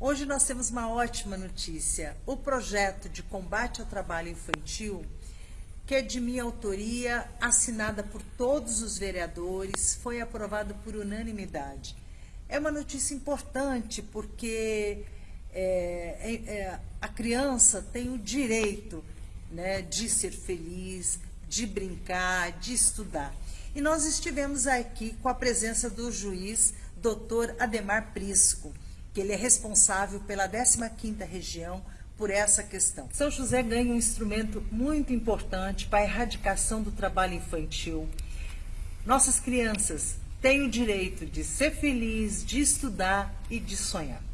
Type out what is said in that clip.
Hoje nós temos uma ótima notícia. O projeto de combate ao trabalho infantil, que é de minha autoria, assinada por todos os vereadores, foi aprovado por unanimidade. É uma notícia importante porque é, é, é, a criança tem o direito né, de ser feliz, de brincar, de estudar. E nós estivemos aqui com a presença do juiz, doutor Ademar Prisco que ele é responsável pela 15ª região por essa questão. São José ganha um instrumento muito importante para a erradicação do trabalho infantil. Nossas crianças têm o direito de ser feliz, de estudar e de sonhar.